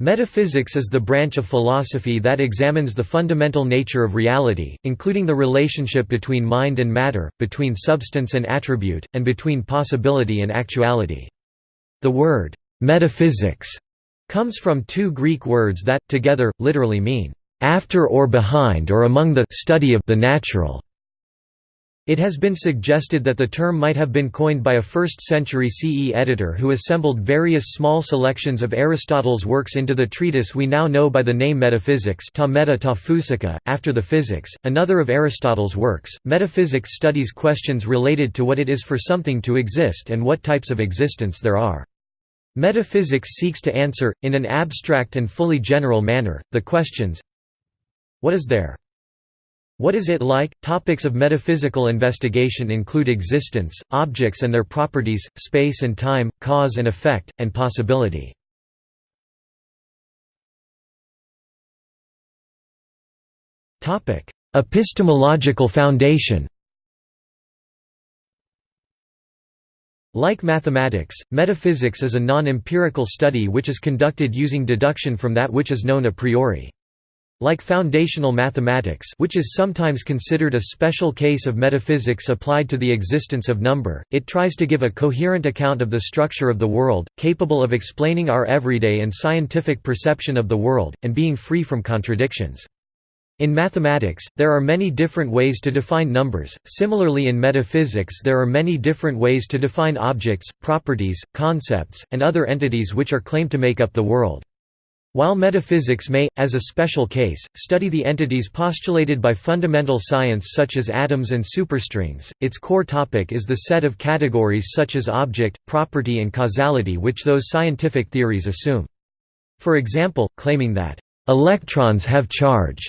Metaphysics is the branch of philosophy that examines the fundamental nature of reality, including the relationship between mind and matter, between substance and attribute, and between possibility and actuality. The word, metaphysics, comes from two Greek words that, together, literally mean, after or behind or among the study of the natural. It has been suggested that the term might have been coined by a 1st-century CE editor who assembled various small selections of Aristotle's works into the treatise we now know by the name Metaphysics ta meta ta after the Physics, another of Aristotle's works. Metaphysics studies questions related to what it is for something to exist and what types of existence there are. Metaphysics seeks to answer, in an abstract and fully general manner, the questions What is there? What is it like? Topics of metaphysical investigation include existence, objects and their properties, space and time, cause and effect, and possibility. Topic: Epistemological foundation. Like mathematics, metaphysics is a non-empirical study which is conducted using deduction from that which is known a priori. Like foundational mathematics which is sometimes considered a special case of metaphysics applied to the existence of number, it tries to give a coherent account of the structure of the world, capable of explaining our everyday and scientific perception of the world, and being free from contradictions. In mathematics, there are many different ways to define numbers, similarly in metaphysics there are many different ways to define objects, properties, concepts, and other entities which are claimed to make up the world. While metaphysics may, as a special case, study the entities postulated by fundamental science such as atoms and superstrings, its core topic is the set of categories such as object, property and causality which those scientific theories assume. For example, claiming that, "...electrons have charge."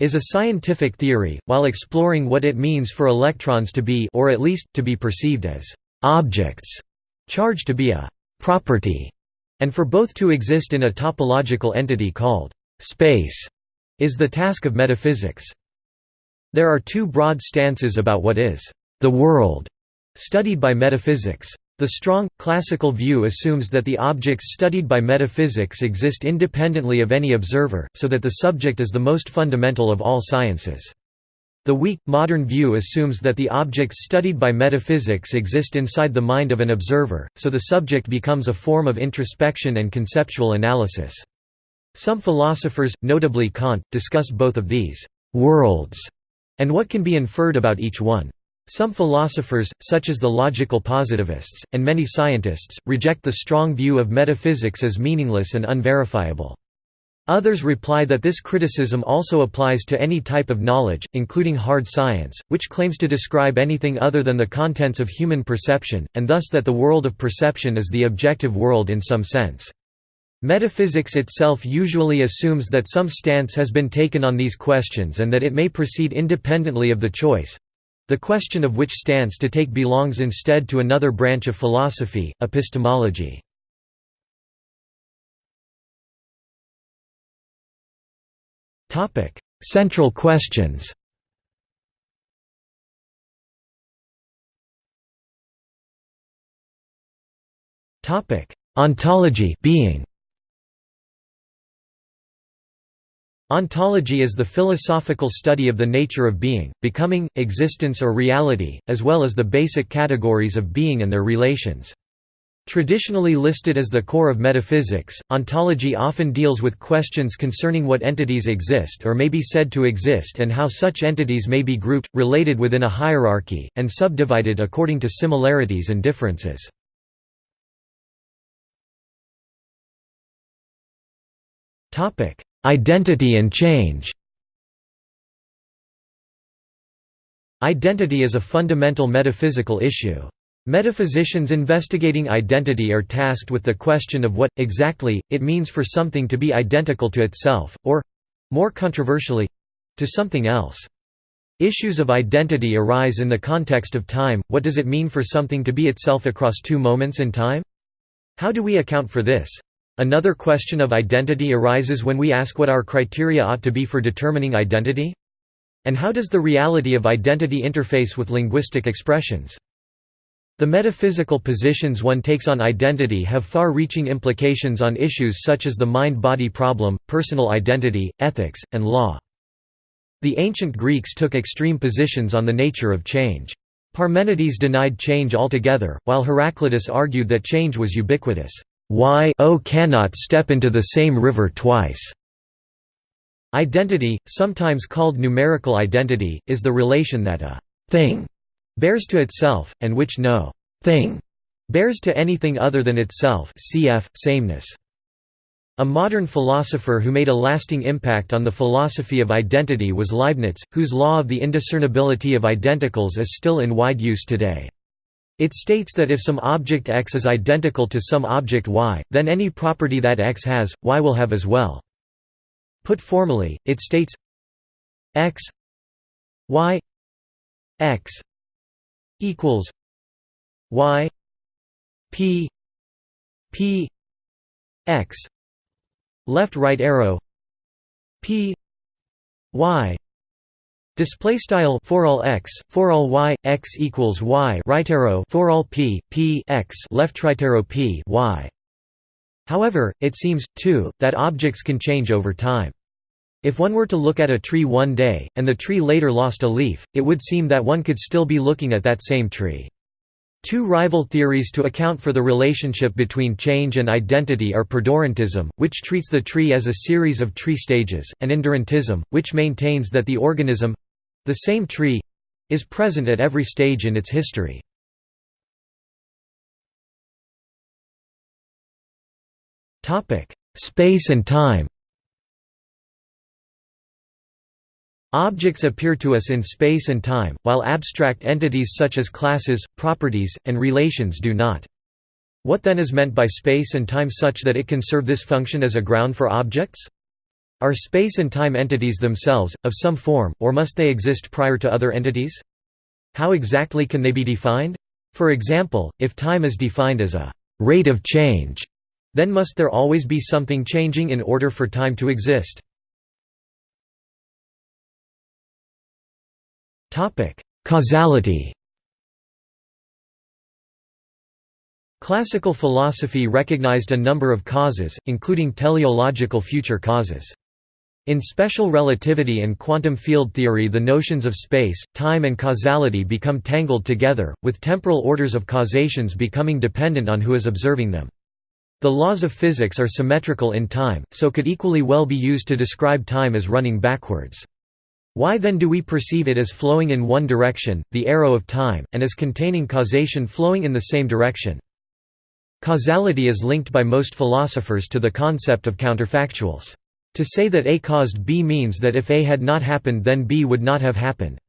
is a scientific theory, while exploring what it means for electrons to be or at least, to be perceived as "...objects", charge to be a "...property", and for both to exist in a topological entity called space is the task of metaphysics. There are two broad stances about what is the world studied by metaphysics. The strong, classical view assumes that the objects studied by metaphysics exist independently of any observer, so that the subject is the most fundamental of all sciences. The weak, modern view assumes that the objects studied by metaphysics exist inside the mind of an observer, so the subject becomes a form of introspection and conceptual analysis. Some philosophers, notably Kant, discuss both of these «worlds» and what can be inferred about each one. Some philosophers, such as the logical positivists, and many scientists, reject the strong view of metaphysics as meaningless and unverifiable. Others reply that this criticism also applies to any type of knowledge, including hard science, which claims to describe anything other than the contents of human perception, and thus that the world of perception is the objective world in some sense. Metaphysics itself usually assumes that some stance has been taken on these questions and that it may proceed independently of the choice—the question of which stance to take belongs instead to another branch of philosophy, epistemology. Topic: Central questions. Topic: Ontology, being. Ontology is the philosophical study of the nature of being, becoming, existence or reality, as well as the basic categories of being and their relations. Traditionally listed as the core of metaphysics, ontology often deals with questions concerning what entities exist or may be said to exist and how such entities may be grouped, related within a hierarchy, and subdivided according to similarities and differences. Identity and change Identity is a fundamental metaphysical issue. Metaphysicians investigating identity are tasked with the question of what, exactly, it means for something to be identical to itself, or—more controversially—to something else. Issues of identity arise in the context of time, what does it mean for something to be itself across two moments in time? How do we account for this? Another question of identity arises when we ask what our criteria ought to be for determining identity? And how does the reality of identity interface with linguistic expressions? The metaphysical positions one takes on identity have far-reaching implications on issues such as the mind-body problem, personal identity, ethics, and law. The ancient Greeks took extreme positions on the nature of change. Parmenides denied change altogether, while Heraclitus argued that change was ubiquitous. Why o cannot step into the same river twice. Identity, sometimes called numerical identity, is the relation that a thing bears to itself, and which no thing bears to anything other than itself cf. sameness. A modern philosopher who made a lasting impact on the philosophy of identity was Leibniz, whose law of the indiscernibility of identicals is still in wide use today. It states that if some object X is identical to some object Y, then any property that X has, Y will have as well. Put formally, it states X Y X equals y p p x left right arrow p y Display style for all x, for all y, x equals y, right arrow for all p, p x, left right arrow p y. However, it seems too that objects can change over time. If one were to look at a tree one day, and the tree later lost a leaf, it would seem that one could still be looking at that same tree. Two rival theories to account for the relationship between change and identity are perdurantism, which treats the tree as a series of tree stages, and endurantism, which maintains that the organism—the same tree—is present at every stage in its history. Space and time Objects appear to us in space and time, while abstract entities such as classes, properties, and relations do not. What then is meant by space and time such that it can serve this function as a ground for objects? Are space and time entities themselves, of some form, or must they exist prior to other entities? How exactly can they be defined? For example, if time is defined as a rate of change, then must there always be something changing in order for time to exist? Topic: Causality. Classical philosophy recognized a number of causes, including teleological future causes. In special relativity and quantum field theory the notions of space, time and causality become tangled together, with temporal orders of causations becoming dependent on who is observing them. The laws of physics are symmetrical in time, so could equally well be used to describe time as running backwards. Why then do we perceive it as flowing in one direction, the arrow of time, and as containing causation flowing in the same direction? Causality is linked by most philosophers to the concept of counterfactuals. To say that A caused B means that if A had not happened then B would not have happened.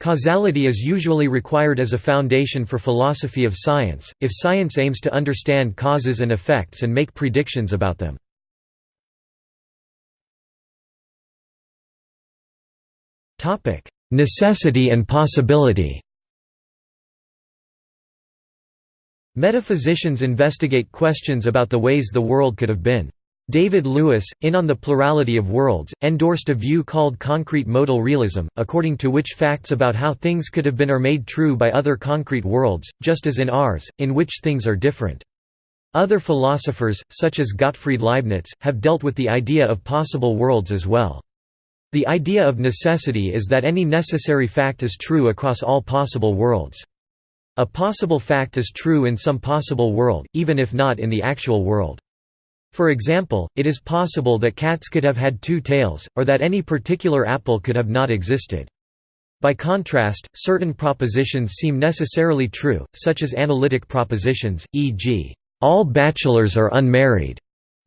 Causality is usually required as a foundation for philosophy of science, if science aims to understand causes and effects and make predictions about them. Topic: Necessity and possibility. Metaphysicians investigate questions about the ways the world could have been. David Lewis, in On the Plurality of Worlds, endorsed a view called concrete modal realism, according to which facts about how things could have been are made true by other concrete worlds, just as in ours, in which things are different. Other philosophers, such as Gottfried Leibniz, have dealt with the idea of possible worlds as well. The idea of necessity is that any necessary fact is true across all possible worlds. A possible fact is true in some possible world, even if not in the actual world. For example, it is possible that cats could have had two tails, or that any particular apple could have not existed. By contrast, certain propositions seem necessarily true, such as analytic propositions, e.g., all bachelors are unmarried.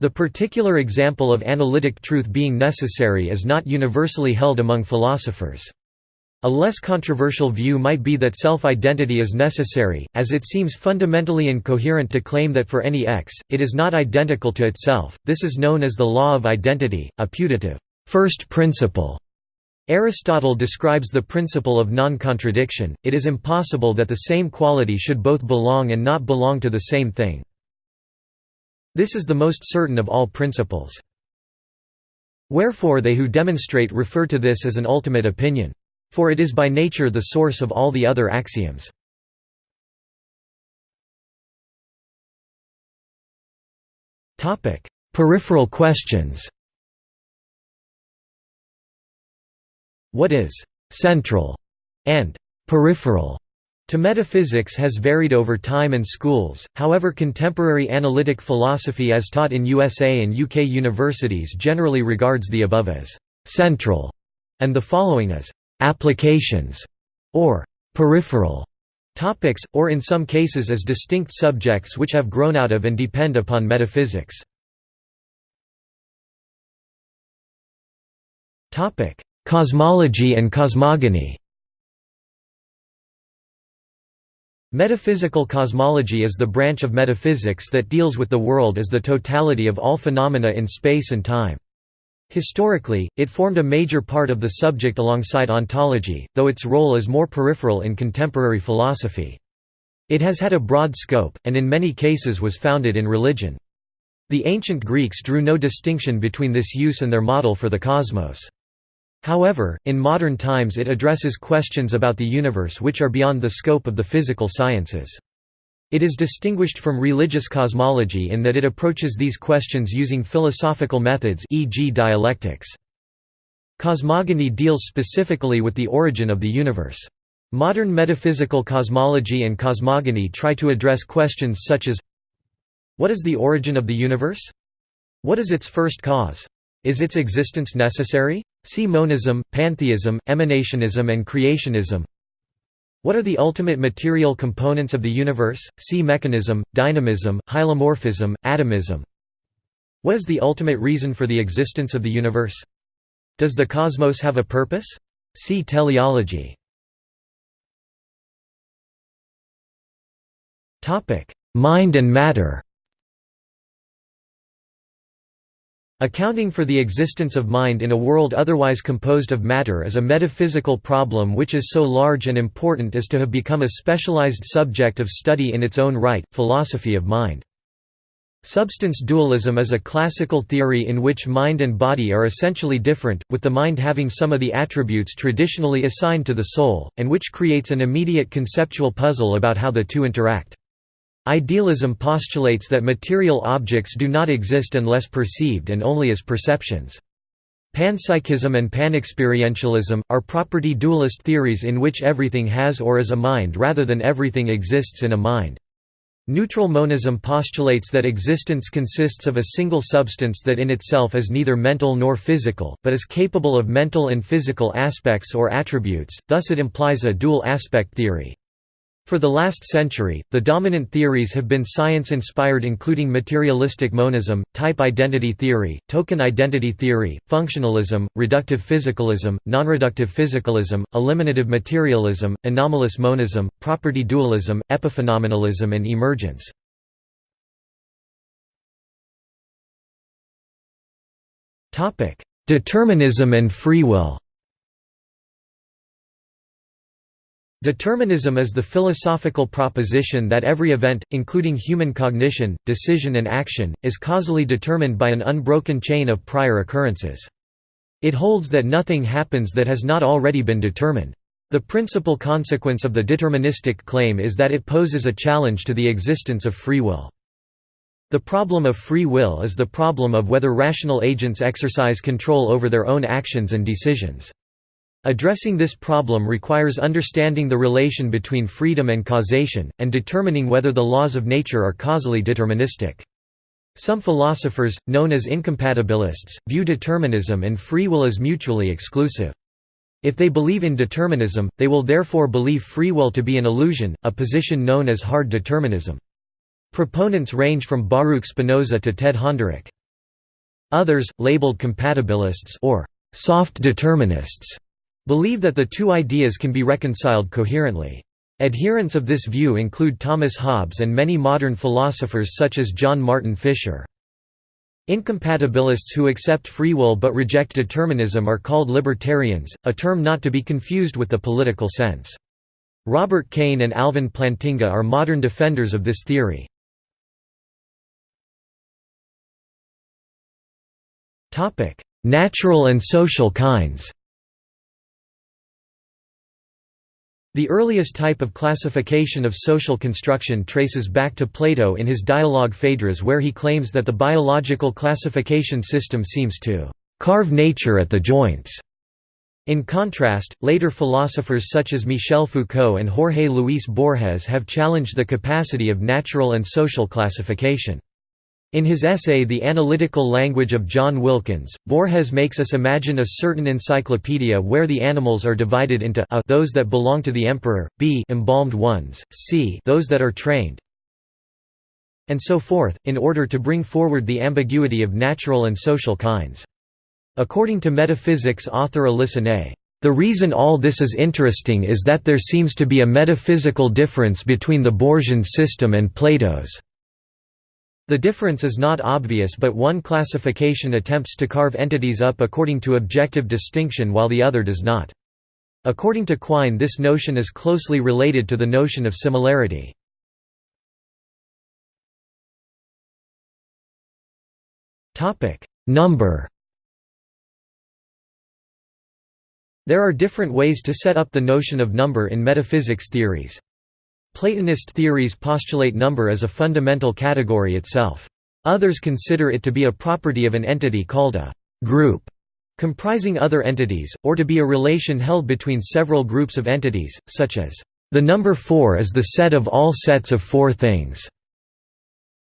The particular example of analytic truth being necessary is not universally held among philosophers. A less controversial view might be that self-identity is necessary, as it seems fundamentally incoherent to claim that for any x, it is not identical to itself. This is known as the law of identity, a putative first principle. Aristotle describes the principle of non-contradiction, it is impossible that the same quality should both belong and not belong to the same thing. This is the most certain of all principles. Wherefore they who demonstrate refer to this as an ultimate opinion. For it is by nature the source of all the other axioms. Peripheral questions What is «central» and «peripheral» to metaphysics has varied over time and schools, however contemporary analytic philosophy as taught in USA and UK universities generally regards the above as «central» and the following as «applications» or «peripheral» topics, or in some cases as distinct subjects which have grown out of and depend upon metaphysics. Cosmology and cosmogony Metaphysical cosmology is the branch of metaphysics that deals with the world as the totality of all phenomena in space and time. Historically, it formed a major part of the subject alongside ontology, though its role is more peripheral in contemporary philosophy. It has had a broad scope, and in many cases was founded in religion. The ancient Greeks drew no distinction between this use and their model for the cosmos. However, in modern times it addresses questions about the universe which are beyond the scope of the physical sciences. It is distinguished from religious cosmology in that it approaches these questions using philosophical methods e.g. dialectics. Cosmogony deals specifically with the origin of the universe. Modern metaphysical cosmology and cosmogony try to address questions such as What is the origin of the universe? What is its first cause? Is its existence necessary? See monism, pantheism, emanationism and creationism what are the ultimate material components of the universe? See mechanism, dynamism, hylomorphism, atomism. What is the ultimate reason for the existence of the universe? Does the cosmos have a purpose? See teleology. Mind and matter Accounting for the existence of mind in a world otherwise composed of matter is a metaphysical problem which is so large and important as to have become a specialized subject of study in its own right, philosophy of mind. Substance dualism is a classical theory in which mind and body are essentially different, with the mind having some of the attributes traditionally assigned to the soul, and which creates an immediate conceptual puzzle about how the two interact. Idealism postulates that material objects do not exist unless perceived and only as perceptions. Panpsychism and panexperientialism, are property dualist theories in which everything has or is a mind rather than everything exists in a mind. Neutral monism postulates that existence consists of a single substance that in itself is neither mental nor physical, but is capable of mental and physical aspects or attributes, thus it implies a dual aspect theory. For the last century, the dominant theories have been science-inspired including materialistic monism, type identity theory, token identity theory, functionalism, reductive physicalism, nonreductive physicalism, eliminative materialism, anomalous monism, property dualism, epiphenomenalism and emergence. Determinism and free will Determinism is the philosophical proposition that every event, including human cognition, decision and action, is causally determined by an unbroken chain of prior occurrences. It holds that nothing happens that has not already been determined. The principal consequence of the deterministic claim is that it poses a challenge to the existence of free will. The problem of free will is the problem of whether rational agents exercise control over their own actions and decisions. Addressing this problem requires understanding the relation between freedom and causation, and determining whether the laws of nature are causally deterministic. Some philosophers, known as incompatibilists, view determinism and free will as mutually exclusive. If they believe in determinism, they will therefore believe free will to be an illusion, a position known as hard determinism. Proponents range from Baruch Spinoza to Ted Honderich. Others, labeled compatibilists or soft determinists, believe that the two ideas can be reconciled coherently. Adherents of this view include Thomas Hobbes and many modern philosophers such as John Martin Fischer. Incompatibilists who accept free will but reject determinism are called libertarians, a term not to be confused with the political sense. Robert Kane and Alvin Plantinga are modern defenders of this theory. Natural and social kinds The earliest type of classification of social construction traces back to Plato in his dialogue Phaedrus where he claims that the biological classification system seems to "...carve nature at the joints." In contrast, later philosophers such as Michel Foucault and Jorge Luis Borges have challenged the capacity of natural and social classification. In his essay The Analytical Language of John Wilkins, Borges makes us imagine a certain encyclopedia where the animals are divided into a those that belong to the emperor, b embalmed ones, c those that are trained, and so forth, in order to bring forward the ambiguity of natural and social kinds. According to metaphysics author Ney, the reason all this is interesting is that there seems to be a metaphysical difference between the Borgian system and Plato's. The difference is not obvious but one classification attempts to carve entities up according to objective distinction while the other does not. According to Quine this notion is closely related to the notion of similarity. Number There are different ways to set up the notion of number in metaphysics theories. Platonist theories postulate number as a fundamental category itself. Others consider it to be a property of an entity called a «group» comprising other entities, or to be a relation held between several groups of entities, such as «the number four is the set of all sets of four things».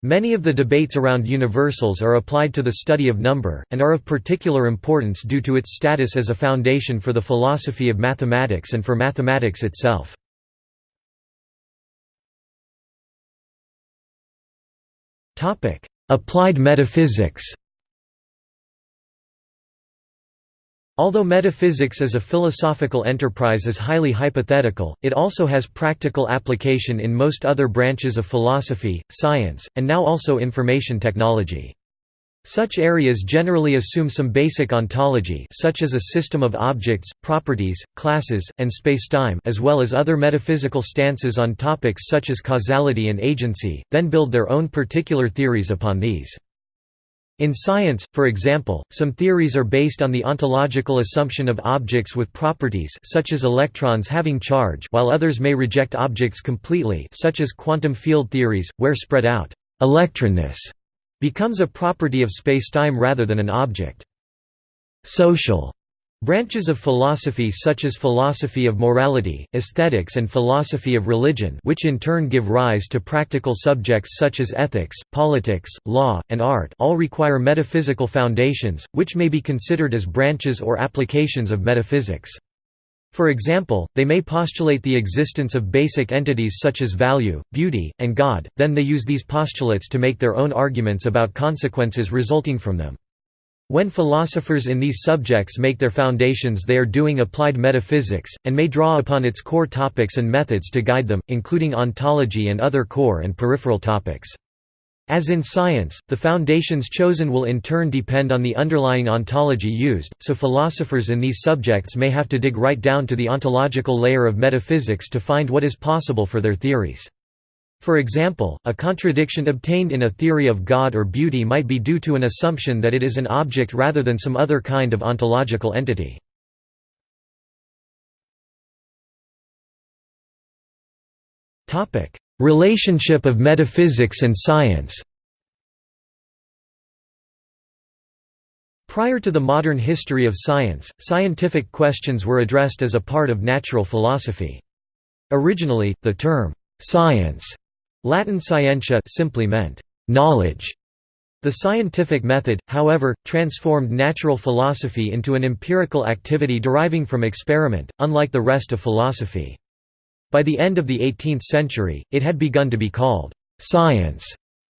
Many of the debates around universals are applied to the study of number, and are of particular importance due to its status as a foundation for the philosophy of mathematics and for mathematics itself. Topic: Applied metaphysics. Although metaphysics as a philosophical enterprise is highly hypothetical, it also has practical application in most other branches of philosophy, science, and now also information technology. Such areas generally assume some basic ontology such as a system of objects, properties, classes, and spacetime as well as other metaphysical stances on topics such as causality and agency, then build their own particular theories upon these. In science, for example, some theories are based on the ontological assumption of objects with properties such as electrons having charge while others may reject objects completely such as quantum field theories, where spread out electronness becomes a property of spacetime rather than an object. Social branches of philosophy such as philosophy of morality, aesthetics and philosophy of religion which in turn give rise to practical subjects such as ethics, politics, law, and art all require metaphysical foundations, which may be considered as branches or applications of metaphysics. For example, they may postulate the existence of basic entities such as value, beauty, and God, then they use these postulates to make their own arguments about consequences resulting from them. When philosophers in these subjects make their foundations they are doing applied metaphysics, and may draw upon its core topics and methods to guide them, including ontology and other core and peripheral topics. As in science, the foundations chosen will in turn depend on the underlying ontology used, so philosophers in these subjects may have to dig right down to the ontological layer of metaphysics to find what is possible for their theories. For example, a contradiction obtained in a theory of God or beauty might be due to an assumption that it is an object rather than some other kind of ontological entity. Relationship of metaphysics and science Prior to the modern history of science, scientific questions were addressed as a part of natural philosophy. Originally, the term, "'science' Latin scientia simply meant, "'knowledge' The scientific method, however, transformed natural philosophy into an empirical activity deriving from experiment, unlike the rest of philosophy. By the end of the 18th century, it had begun to be called «science»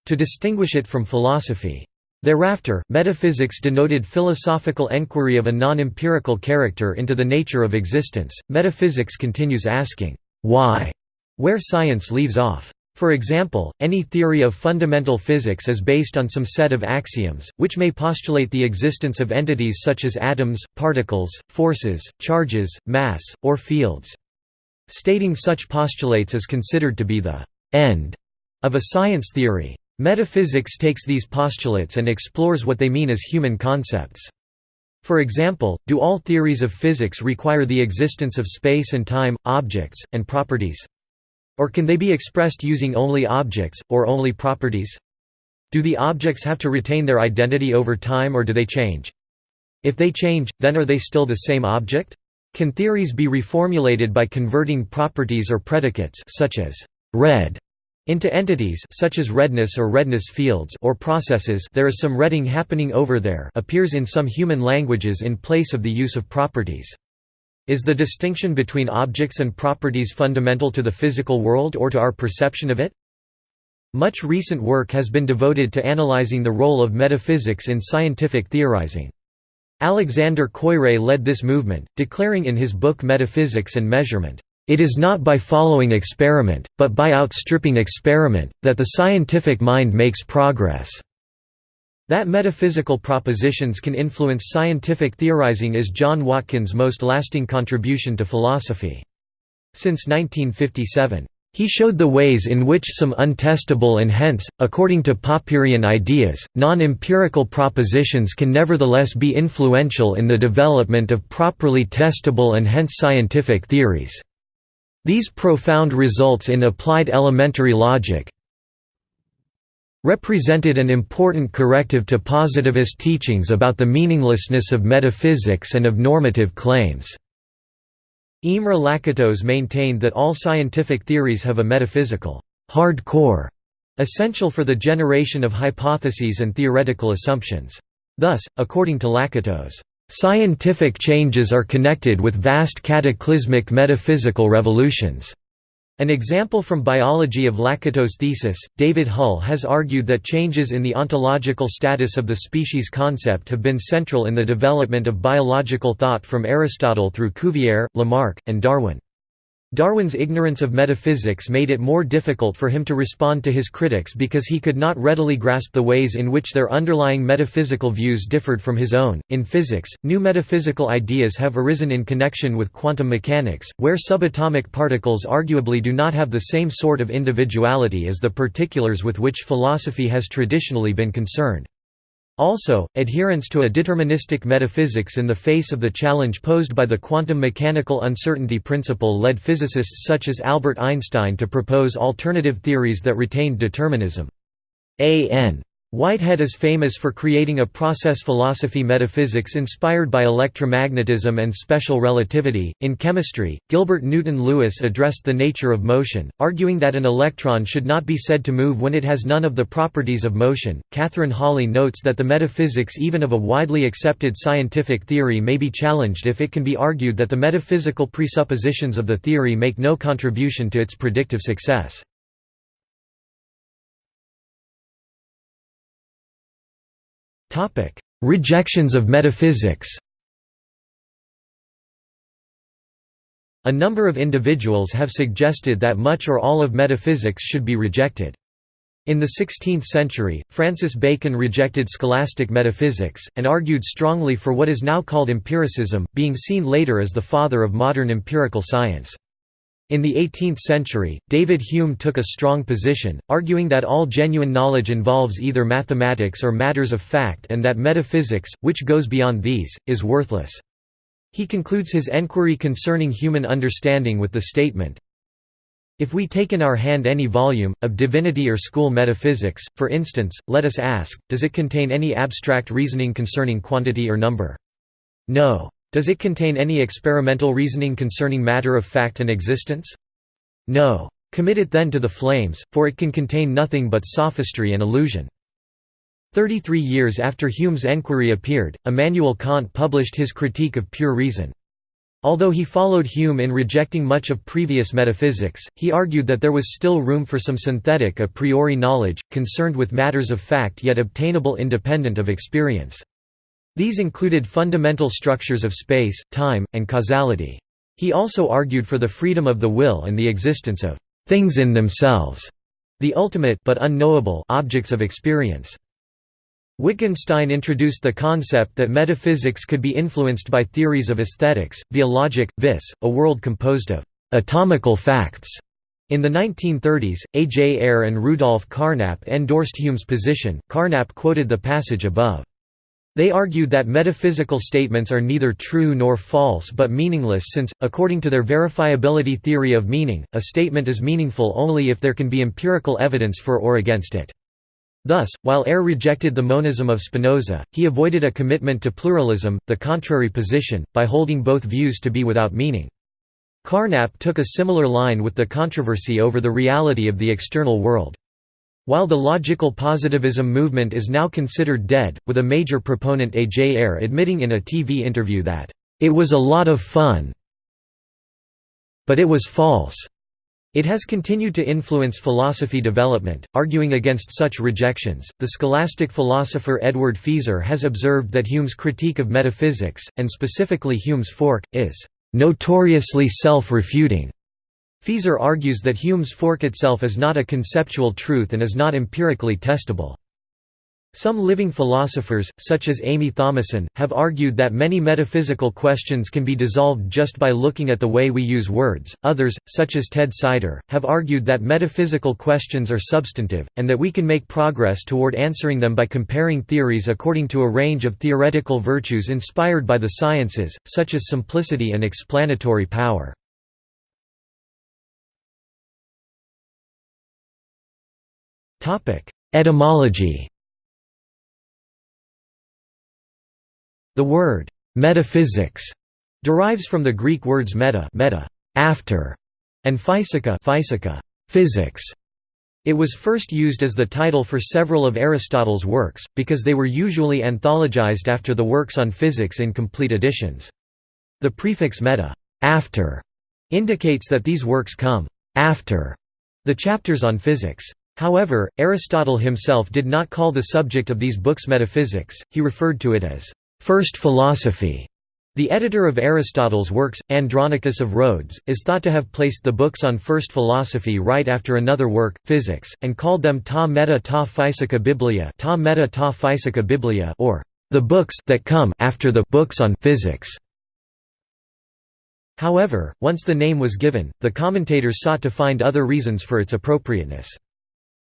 to distinguish it from philosophy. Thereafter, metaphysics denoted philosophical enquiry of a non-empirical character into the nature of existence. Metaphysics continues asking, why, where science leaves off. For example, any theory of fundamental physics is based on some set of axioms, which may postulate the existence of entities such as atoms, particles, forces, charges, mass, or fields. Stating such postulates is considered to be the «end» of a science theory. Metaphysics takes these postulates and explores what they mean as human concepts. For example, do all theories of physics require the existence of space and time, objects, and properties? Or can they be expressed using only objects, or only properties? Do the objects have to retain their identity over time or do they change? If they change, then are they still the same object? Can theories be reformulated by converting properties or predicates such as red into entities such as redness or redness fields or processes there is some redding happening over there appears in some human languages in place of the use of properties. Is the distinction between objects and properties fundamental to the physical world or to our perception of it? Much recent work has been devoted to analyzing the role of metaphysics in scientific theorizing. Alexander Koyré led this movement, declaring in his book Metaphysics and Measurement, it is not by following experiment, but by outstripping experiment, that the scientific mind makes progress." That metaphysical propositions can influence scientific theorizing is John Watkins' most lasting contribution to philosophy. Since 1957, he showed the ways in which some untestable and hence, according to Popperian ideas, non-empirical propositions can nevertheless be influential in the development of properly testable and hence scientific theories. These profound results in applied elementary logic represented an important corrective to positivist teachings about the meaninglessness of metaphysics and of normative claims. Imre Lakatos maintained that all scientific theories have a metaphysical hard core, essential for the generation of hypotheses and theoretical assumptions. Thus, according to Lakatos, Scientific changes are connected with vast cataclysmic metaphysical revolutions. An example from Biology of Lakatos' thesis, David Hull has argued that changes in the ontological status of the species concept have been central in the development of biological thought from Aristotle through Cuvier, Lamarck, and Darwin. Darwin's ignorance of metaphysics made it more difficult for him to respond to his critics because he could not readily grasp the ways in which their underlying metaphysical views differed from his own. In physics, new metaphysical ideas have arisen in connection with quantum mechanics, where subatomic particles arguably do not have the same sort of individuality as the particulars with which philosophy has traditionally been concerned. Also, adherence to a deterministic metaphysics in the face of the challenge posed by the quantum mechanical uncertainty principle led physicists such as Albert Einstein to propose alternative theories that retained determinism. A. N. Whitehead is famous for creating a process philosophy metaphysics inspired by electromagnetism and special relativity. In chemistry, Gilbert Newton Lewis addressed the nature of motion, arguing that an electron should not be said to move when it has none of the properties of motion. Katherine Hawley notes that the metaphysics even of a widely accepted scientific theory may be challenged if it can be argued that the metaphysical presuppositions of the theory make no contribution to its predictive success. Rejections of metaphysics A number of individuals have suggested that much or all of metaphysics should be rejected. In the 16th century, Francis Bacon rejected scholastic metaphysics, and argued strongly for what is now called empiricism, being seen later as the father of modern empirical science. In the 18th century, David Hume took a strong position, arguing that all genuine knowledge involves either mathematics or matters of fact and that metaphysics, which goes beyond these, is worthless. He concludes his enquiry concerning human understanding with the statement, If we take in our hand any volume, of divinity or school metaphysics, for instance, let us ask, does it contain any abstract reasoning concerning quantity or number? No. Does it contain any experimental reasoning concerning matter of fact and existence? No. Commit it then to the flames, for it can contain nothing but sophistry and illusion. Thirty-three years after Hume's enquiry appeared, Immanuel Kant published his Critique of Pure Reason. Although he followed Hume in rejecting much of previous metaphysics, he argued that there was still room for some synthetic a priori knowledge, concerned with matters of fact yet obtainable independent of experience. These included fundamental structures of space, time, and causality. He also argued for the freedom of the will and the existence of «things in themselves», the ultimate but unknowable objects of experience. Wittgenstein introduced the concept that metaphysics could be influenced by theories of aesthetics, via logic, vis, a world composed of «atomical facts». In the 1930s, A. J. Ayer and Rudolf Carnap endorsed Hume's position. Carnap quoted the passage above. They argued that metaphysical statements are neither true nor false but meaningless since, according to their verifiability theory of meaning, a statement is meaningful only if there can be empirical evidence for or against it. Thus, while Ayer rejected the monism of Spinoza, he avoided a commitment to pluralism, the contrary position, by holding both views to be without meaning. Carnap took a similar line with the controversy over the reality of the external world. While the logical positivism movement is now considered dead, with a major proponent A. J. Ayer admitting in a TV interview that, "...it was a lot of fun but it was false." It has continued to influence philosophy development, arguing against such rejections. The scholastic philosopher Edward Feser has observed that Hume's critique of metaphysics, and specifically Hume's fork, is notoriously self-refuting. Feser argues that Hume's fork itself is not a conceptual truth and is not empirically testable. Some living philosophers, such as Amie Thomasson, have argued that many metaphysical questions can be dissolved just by looking at the way we use words. Others, such as Ted Sider, have argued that metaphysical questions are substantive, and that we can make progress toward answering them by comparing theories according to a range of theoretical virtues inspired by the sciences, such as simplicity and explanatory power. Etymology The word «metaphysics» derives from the Greek words meta, meta after, and physica, physica physics. It was first used as the title for several of Aristotle's works, because they were usually anthologized after the works on physics in complete editions. The prefix meta after indicates that these works come after the chapters on physics. However, Aristotle himself did not call the subject of these books metaphysics, he referred to it as first philosophy. The editor of Aristotle's works, Andronicus of Rhodes, is thought to have placed the books on first philosophy right after another work, Physics, and called them ta meta ta physica biblia, ta meta ta physica biblia or the books that come after the books on physics. However, once the name was given, the commentators sought to find other reasons for its appropriateness.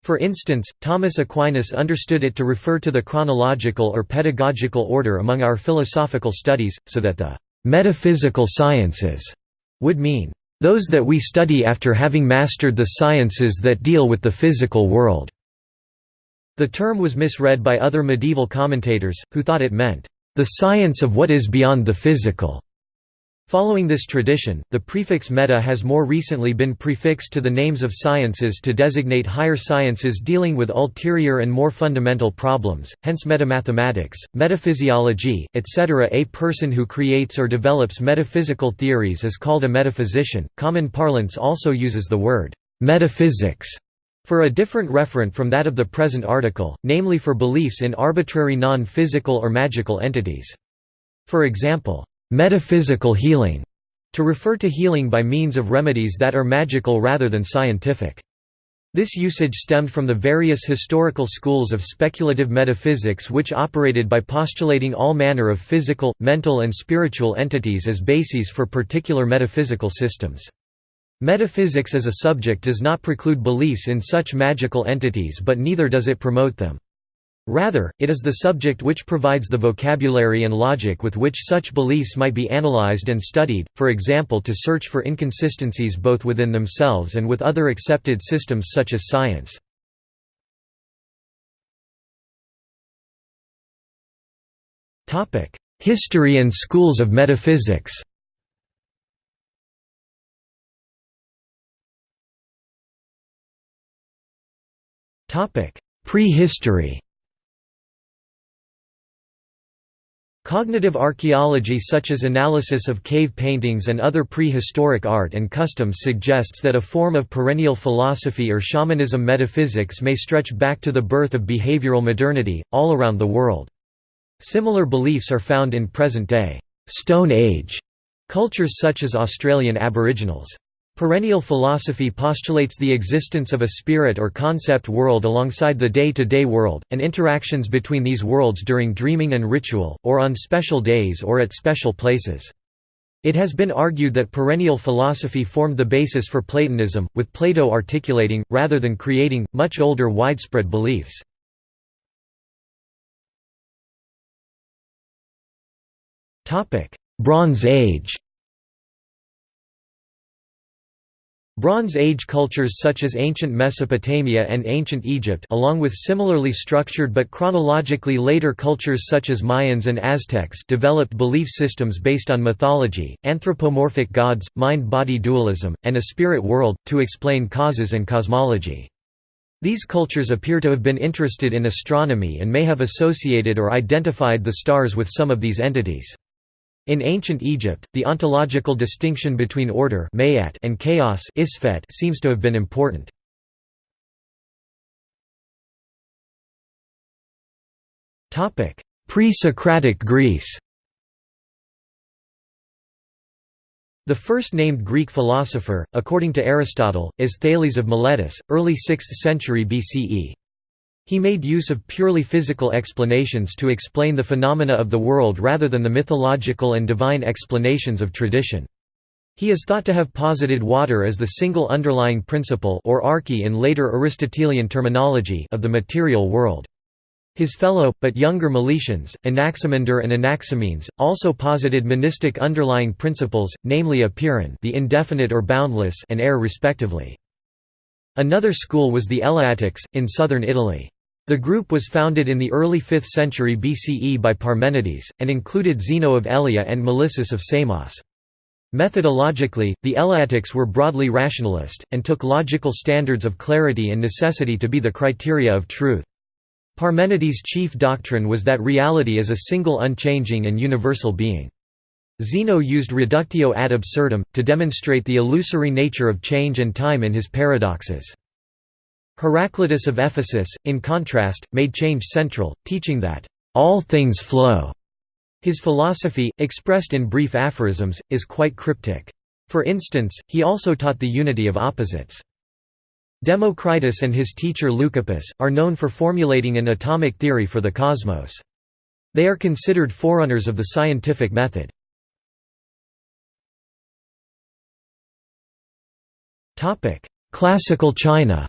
For instance, Thomas Aquinas understood it to refer to the chronological or pedagogical order among our philosophical studies, so that the «metaphysical sciences» would mean those that we study after having mastered the sciences that deal with the physical world." The term was misread by other medieval commentators, who thought it meant, "...the science of what is beyond the physical." Following this tradition, the prefix meta has more recently been prefixed to the names of sciences to designate higher sciences dealing with ulterior and more fundamental problems, hence metamathematics, metaphysiology, etc. A person who creates or develops metaphysical theories is called a metaphysician. Common parlance also uses the word metaphysics for a different referent from that of the present article, namely for beliefs in arbitrary non-physical or magical entities. For example, metaphysical healing, to refer to healing by means of remedies that are magical rather than scientific. This usage stemmed from the various historical schools of speculative metaphysics which operated by postulating all manner of physical, mental and spiritual entities as bases for particular metaphysical systems. Metaphysics as a subject does not preclude beliefs in such magical entities but neither does it promote them. Rather, it is the subject which provides the vocabulary and logic with which such beliefs might be analyzed and studied, for example to search for inconsistencies both within themselves and with other accepted systems such as science. History and schools of metaphysics Prehistory Cognitive archaeology such as analysis of cave paintings and other prehistoric art and customs suggests that a form of perennial philosophy or shamanism metaphysics may stretch back to the birth of behavioral modernity, all around the world. Similar beliefs are found in present-day Stone Age cultures such as Australian Aboriginals. Perennial philosophy postulates the existence of a spirit or concept world alongside the day-to-day -day world, and interactions between these worlds during dreaming and ritual, or on special days or at special places. It has been argued that perennial philosophy formed the basis for Platonism, with Plato articulating, rather than creating, much older widespread beliefs. Bronze Age Bronze Age cultures such as ancient Mesopotamia and ancient Egypt along with similarly structured but chronologically later cultures such as Mayans and Aztecs developed belief systems based on mythology, anthropomorphic gods, mind-body dualism, and a spirit world, to explain causes and cosmology. These cultures appear to have been interested in astronomy and may have associated or identified the stars with some of these entities. In ancient Egypt, the ontological distinction between order and chaos seems to have been important. Pre-Socratic Greece The first named Greek philosopher, according to Aristotle, is Thales of Miletus, early 6th century BCE. He made use of purely physical explanations to explain the phenomena of the world rather than the mythological and divine explanations of tradition. He is thought to have posited water as the single underlying principle or arche in later Aristotelian terminology of the material world. His fellow, but younger Milesians, Anaximander and Anaximenes, also posited monistic underlying principles, namely apeiron the indefinite or boundless and air respectively. Another school was the Eleatics, in southern Italy. The group was founded in the early 5th century BCE by Parmenides, and included Zeno of Elea and Melissus of Samos. Methodologically, the Eleatics were broadly rationalist, and took logical standards of clarity and necessity to be the criteria of truth. Parmenides' chief doctrine was that reality is a single unchanging and universal being. Zeno used reductio ad absurdum, to demonstrate the illusory nature of change and time in his paradoxes. Heraclitus of Ephesus, in contrast, made change central, teaching that, "...all things flow." His philosophy, expressed in brief aphorisms, is quite cryptic. For instance, he also taught the unity of opposites. Democritus and his teacher Leucippus, are known for formulating an atomic theory for the cosmos. They are considered forerunners of the scientific method. Classical China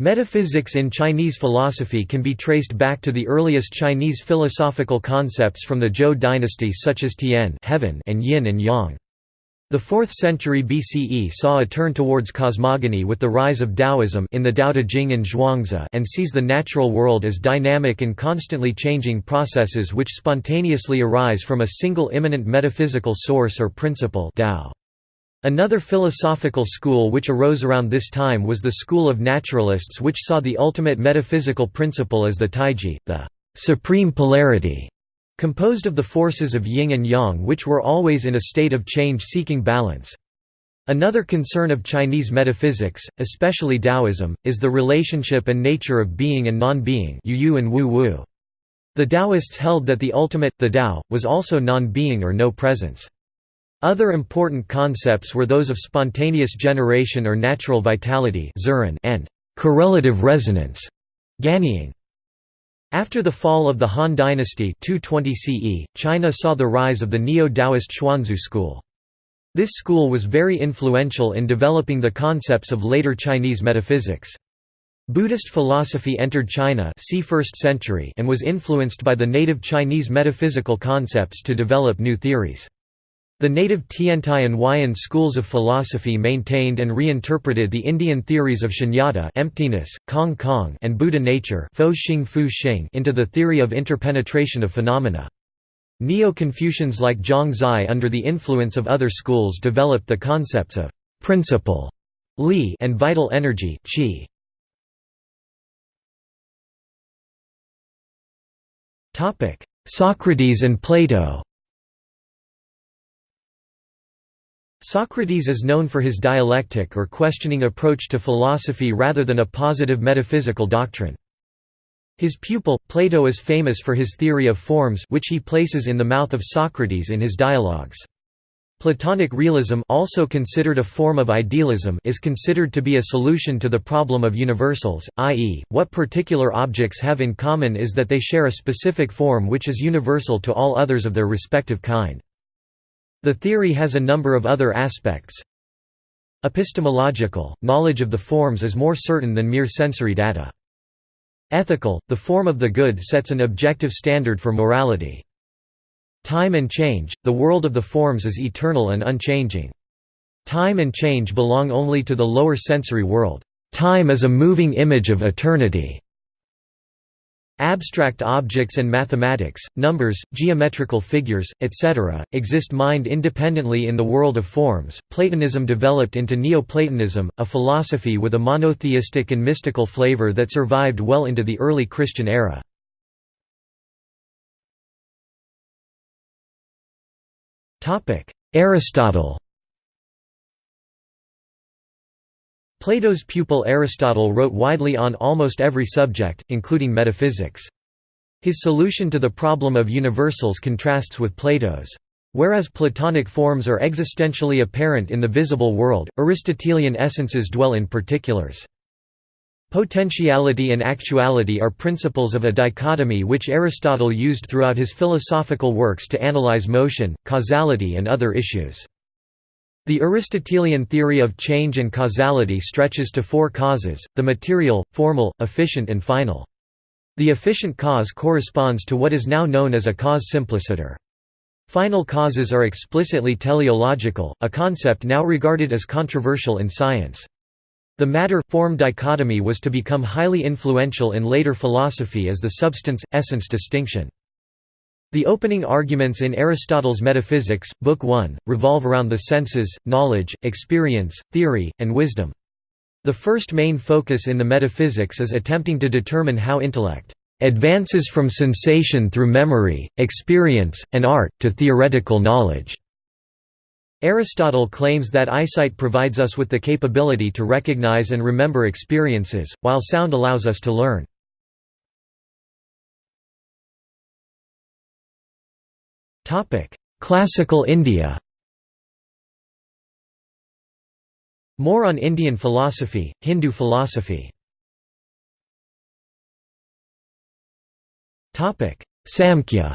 Metaphysics in Chinese philosophy can be traced back to the earliest Chinese philosophical concepts from the Zhou dynasty such as Tian heaven and yin and yang. The 4th century BCE saw a turn towards cosmogony with the rise of Taoism in the Tao Te Ching and Zhuangzi and sees the natural world as dynamic and constantly changing processes which spontaneously arise from a single immanent metaphysical source or principle Tao. Another philosophical school which arose around this time was the school of naturalists which saw the ultimate metaphysical principle as the taiji, the supreme polarity, composed of the forces of yin and yang which were always in a state of change-seeking balance. Another concern of Chinese metaphysics, especially Taoism, is the relationship and nature of being and non-being The Taoists held that the ultimate, the Tao, was also non-being or no presence. Other important concepts were those of spontaneous generation or natural vitality and correlative resonance After the fall of the Han dynasty 220 CE, China saw the rise of the Neo-Taoist Xuanxue school. This school was very influential in developing the concepts of later Chinese metaphysics. Buddhist philosophy entered China c. 1st century and was influenced by the native Chinese metaphysical concepts to develop new theories. The native Tiantai and Huayan schools of philosophy maintained and reinterpreted the Indian theories of shunyata emptiness, Kong Kong and Buddha nature into the theory of interpenetration of phenomena. Neo-Confucians like Zhang Zai under the influence of other schools developed the concepts of «principle» li and vital energy qi. Socrates and Plato Socrates is known for his dialectic or questioning approach to philosophy rather than a positive metaphysical doctrine. His pupil, Plato is famous for his theory of forms which he places in the mouth of Socrates in his dialogues. Platonic realism also considered a form of idealism is considered to be a solution to the problem of universals, i.e., what particular objects have in common is that they share a specific form which is universal to all others of their respective kind. The theory has a number of other aspects. Epistemological, knowledge of the forms is more certain than mere sensory data. Ethical, the form of the good sets an objective standard for morality. Time and change, the world of the forms is eternal and unchanging. Time and change belong only to the lower sensory world. Time is a moving image of eternity. Abstract objects and mathematics, numbers, geometrical figures, etc., exist mind independently in the world of forms. Platonism developed into Neoplatonism, a philosophy with a monotheistic and mystical flavor that survived well into the early Christian era. Aristotle Plato's pupil Aristotle wrote widely on almost every subject, including metaphysics. His solution to the problem of universals contrasts with Plato's. Whereas Platonic forms are existentially apparent in the visible world, Aristotelian essences dwell in particulars. Potentiality and actuality are principles of a dichotomy which Aristotle used throughout his philosophical works to analyze motion, causality and other issues. The Aristotelian theory of change and causality stretches to four causes, the material, formal, efficient and final. The efficient cause corresponds to what is now known as a cause simpliciter. Final causes are explicitly teleological, a concept now regarded as controversial in science. The matter-form dichotomy was to become highly influential in later philosophy as the substance-essence distinction. The opening arguments in Aristotle's Metaphysics, Book 1, revolve around the senses, knowledge, experience, theory, and wisdom. The first main focus in the Metaphysics is attempting to determine how intellect advances from sensation through memory, experience, and art, to theoretical knowledge. Aristotle claims that eyesight provides us with the capability to recognize and remember experiences, while sound allows us to learn. Topic: Classical India. More on Indian philosophy, Hindu philosophy. Topic: Samkhya.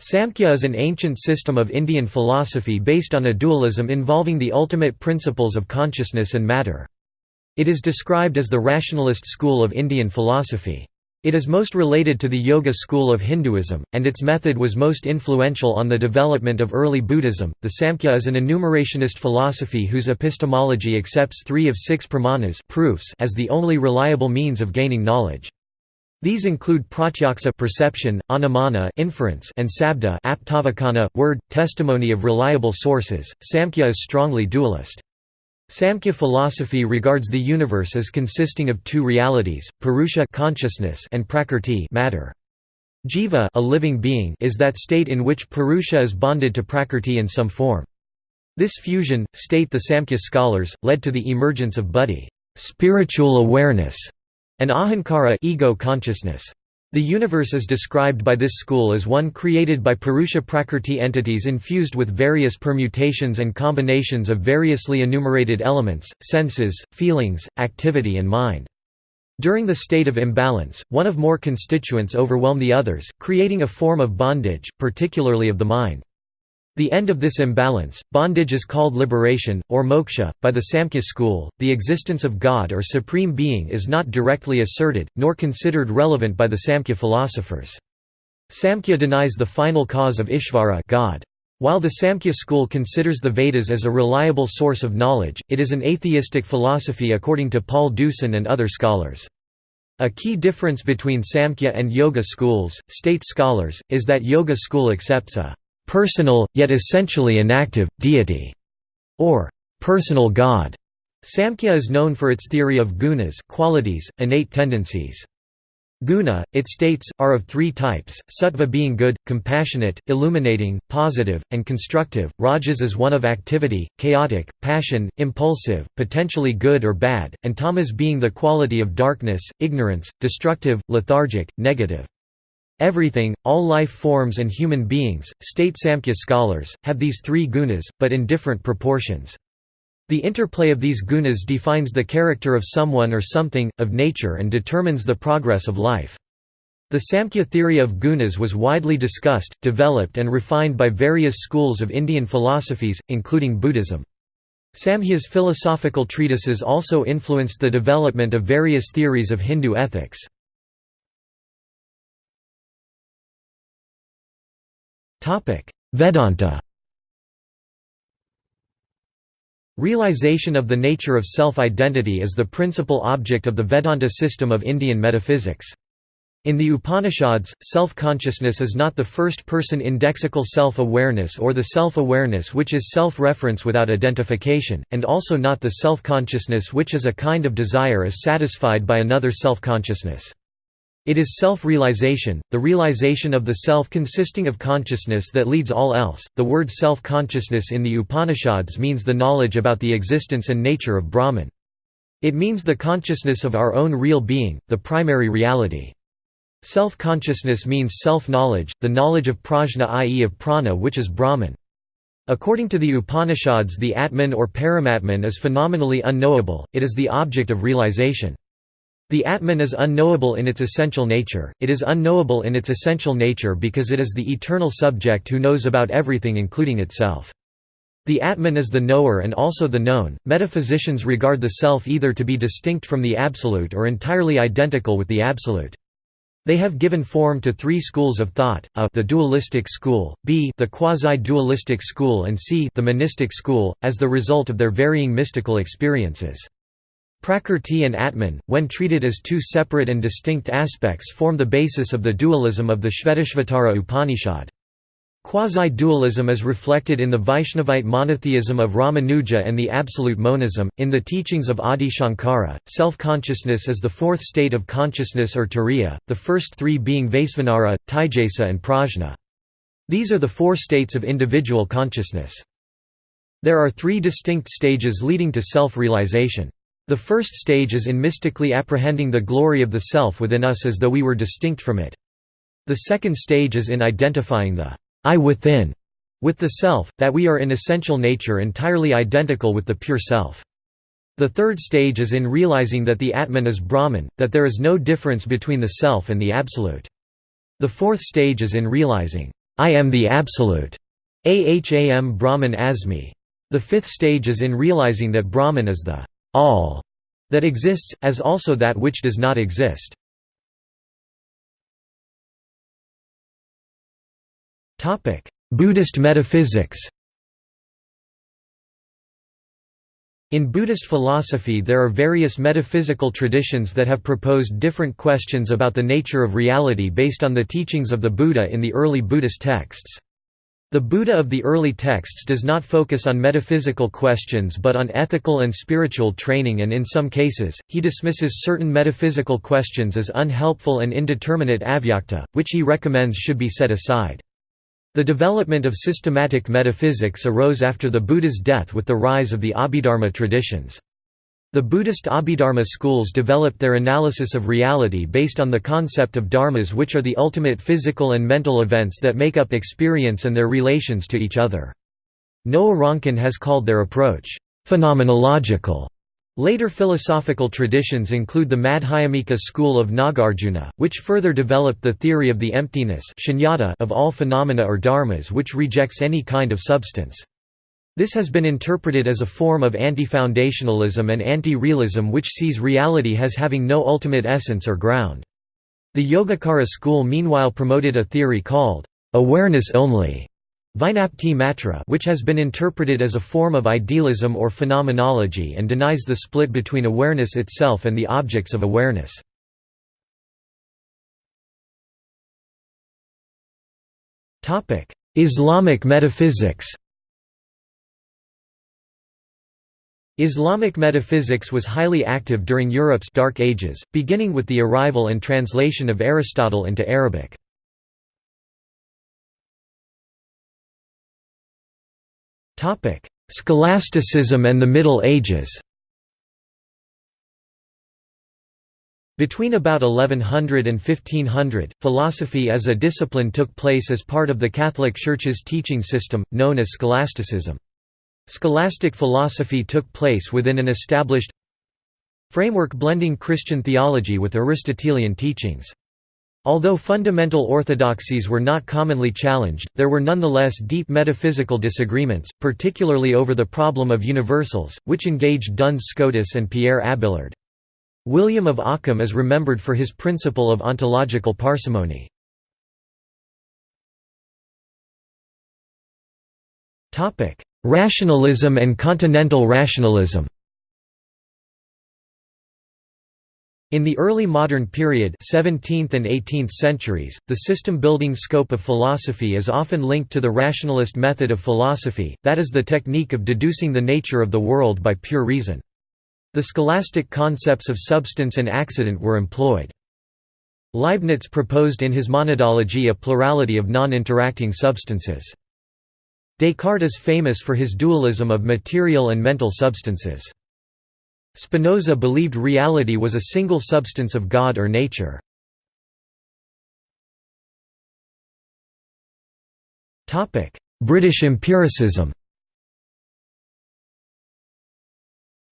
Samkhya is an ancient system of Indian philosophy based on a dualism involving the ultimate principles of consciousness and matter. It is described as the rationalist school of Indian philosophy. It is most related to the Yoga school of Hinduism, and its method was most influential on the development of early Buddhism. The Samkhya is an enumerationist philosophy whose epistemology accepts three of six pramanas proofs as the only reliable means of gaining knowledge. These include pratyaksa perception, anumana inference, and sabda aptavakana word, testimony of reliable sources. Samkhya is strongly dualist. Samkhya philosophy regards the universe as consisting of two realities, Purusha consciousness and Prakrti matter. Jiva a living being is that state in which Purusha is bonded to Prakrti in some form. This fusion, state the Samkhya scholars, led to the emergence of buddhi spiritual awareness", and ahankara ego consciousness. The universe is described by this school as one created by Purusha Prakrti entities infused with various permutations and combinations of variously enumerated elements, senses, feelings, activity and mind. During the state of imbalance, one of more constituents overwhelm the others, creating a form of bondage, particularly of the mind. The end of this imbalance, bondage is called liberation, or moksha. By the Samkhya school, the existence of God or Supreme Being is not directly asserted, nor considered relevant by the Samkhya philosophers. Samkhya denies the final cause of Ishvara God. While the Samkhya school considers the Vedas as a reliable source of knowledge, it is an atheistic philosophy according to Paul Deussen and other scholars. A key difference between Samkhya and Yoga schools, state scholars, is that Yoga school accepts a personal, yet essentially inactive, deity, or personal God. Samkhya is known for its theory of gunas qualities, innate tendencies. Guna, it states, are of three types, sattva being good, compassionate, illuminating, positive, and constructive, rajas is one of activity, chaotic, passion, impulsive, potentially good or bad, and tamas being the quality of darkness, ignorance, destructive, lethargic, negative. Everything, all life forms and human beings, state Samkhya scholars, have these three gunas, but in different proportions. The interplay of these gunas defines the character of someone or something, of nature and determines the progress of life. The Samkhya theory of gunas was widely discussed, developed and refined by various schools of Indian philosophies, including Buddhism. Samkhya's philosophical treatises also influenced the development of various theories of Hindu ethics. Vedanta Realization of the nature of self-identity is the principal object of the Vedanta system of Indian metaphysics. In the Upanishads, self-consciousness is not the first-person indexical self-awareness or the self-awareness which is self-reference without identification, and also not the self-consciousness which is a kind of desire as satisfied by another self-consciousness. It is self-realization, the realization of the self consisting of consciousness that leads all else. The word self-consciousness in the Upanishads means the knowledge about the existence and nature of Brahman. It means the consciousness of our own real being, the primary reality. Self-consciousness means self-knowledge, the knowledge of prajna i.e. of prana which is Brahman. According to the Upanishads the Atman or Paramatman is phenomenally unknowable, it is the object of realization. The Atman is unknowable in its essential nature, it is unknowable in its essential nature because it is the eternal subject who knows about everything including itself. The Atman is the knower and also the known. Metaphysicians regard the self either to be distinct from the Absolute or entirely identical with the Absolute. They have given form to three schools of thought, a the dualistic school, b the quasi-dualistic school and c the monistic school, as the result of their varying mystical experiences. Prakrti and Atman, when treated as two separate and distinct aspects form the basis of the dualism of the Shvetashvatara Upanishad. Quasi-dualism is reflected in the Vaishnavite monotheism of Ramanuja and the absolute monism. In the teachings of Adi Shankara, self-consciousness is the fourth state of consciousness or turiya, the first three being Vaisvanara, Taijasa and Prajna. These are the four states of individual consciousness. There are three distinct stages leading to self-realization. The first stage is in mystically apprehending the glory of the self within us as though we were distinct from it. The second stage is in identifying the I within with the self, that we are in essential nature entirely identical with the pure self. The third stage is in realizing that the Atman is Brahman, that there is no difference between the self and the Absolute. The fourth stage is in realizing, I am the Absolute, Aham Brahman Asmi. The fifth stage is in realizing that Brahman is the all that exists, as also that which does not exist. Buddhist metaphysics In Buddhist philosophy there are various metaphysical traditions that have proposed different questions about the nature of reality based on the teachings of the Buddha in the early Buddhist texts. The Buddha of the early texts does not focus on metaphysical questions but on ethical and spiritual training and in some cases, he dismisses certain metaphysical questions as unhelpful and indeterminate avyakta, which he recommends should be set aside. The development of systematic metaphysics arose after the Buddha's death with the rise of the Abhidharma traditions. The Buddhist Abhidharma schools developed their analysis of reality based on the concept of dharmas which are the ultimate physical and mental events that make up experience and their relations to each other. Noah Ronkin has called their approach, "...phenomenological." Later philosophical traditions include the Madhyamika school of Nagarjuna, which further developed the theory of the emptiness of all phenomena or dharmas which rejects any kind of substance. This has been interpreted as a form of anti-foundationalism and anti-realism which sees reality as having no ultimate essence or ground. The Yogacara school meanwhile promoted a theory called, "...awareness only", which has been interpreted as a form of idealism or phenomenology and denies the split between awareness itself and the objects of awareness. Islamic metaphysics Islamic metaphysics was highly active during Europe's Dark Ages, beginning with the arrival and translation of Aristotle into Arabic. Scholasticism and the Middle Ages. Between about 1100 and 1500, philosophy as a discipline took place as part of the Catholic Church's teaching system, known as scholasticism. Scholastic philosophy took place within an established framework blending Christian theology with Aristotelian teachings. Although fundamental orthodoxies were not commonly challenged, there were nonetheless deep metaphysical disagreements, particularly over the problem of universals, which engaged Duns Scotus and Pierre Abelard. William of Ockham is remembered for his principle of ontological parsimony. Rationalism and continental rationalism In the early modern period 17th and 18th centuries, the system-building scope of philosophy is often linked to the rationalist method of philosophy, that is the technique of deducing the nature of the world by pure reason. The scholastic concepts of substance and accident were employed. Leibniz proposed in his monadology a plurality of non-interacting substances. Descartes is famous for his dualism of material and mental substances. Spinoza believed reality was a single substance of God or nature. British empiricism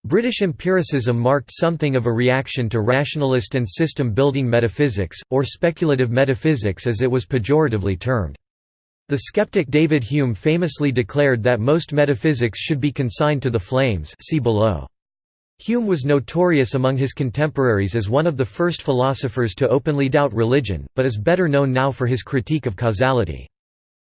British empiricism marked something of a reaction to rationalist and system-building metaphysics, or speculative metaphysics as it was pejoratively termed. The skeptic David Hume famously declared that most metaphysics should be consigned to the flames see below. Hume was notorious among his contemporaries as one of the first philosophers to openly doubt religion, but is better known now for his critique of causality.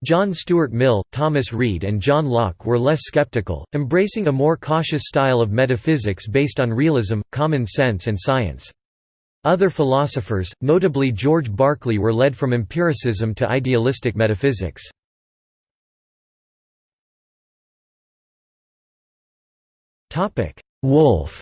John Stuart Mill, Thomas Reid and John Locke were less skeptical, embracing a more cautious style of metaphysics based on realism, common sense and science. Other philosophers, notably George Berkeley were led from empiricism to idealistic metaphysics. Wolff